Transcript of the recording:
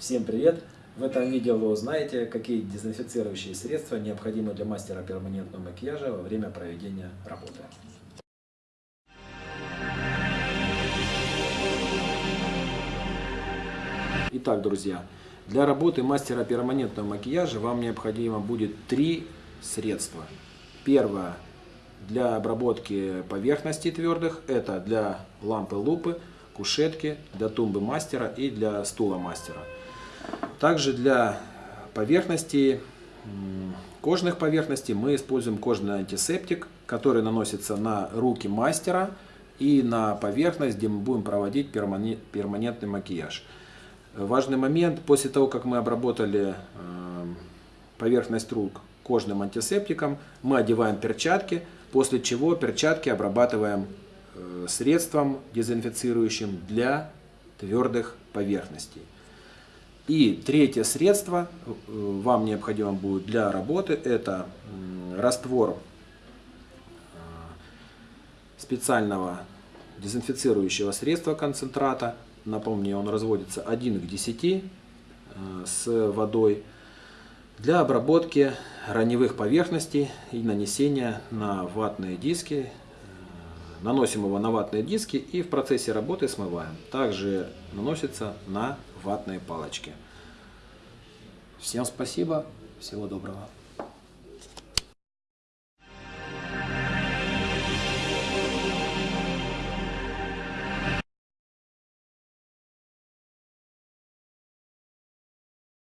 Всем привет! В этом видео вы узнаете, какие дезинфицирующие средства необходимы для мастера перманентного макияжа во время проведения работы. Итак, друзья, для работы мастера перманентного макияжа вам необходимо будет три средства. Первое для обработки поверхностей твердых, это для лампы лупы, кушетки, для тумбы мастера и для стула мастера. Также для поверхностей, кожных поверхностей мы используем кожный антисептик, который наносится на руки мастера и на поверхность, где мы будем проводить перманентный макияж. Важный момент, после того, как мы обработали э, поверхность рук кожным антисептиком, мы одеваем перчатки, после чего перчатки обрабатываем э, средством дезинфицирующим для твердых поверхностей. И третье средство э, вам необходимо будет для работы, это раствор специального дезинфицирующего средства концентрата Напомню, он разводится 1 к 10 э, с водой для обработки раневых поверхностей и нанесения на ватные диски. Наносим его на ватные диски и в процессе работы смываем. Также наносится на ватные палочки. Всем спасибо, всего доброго.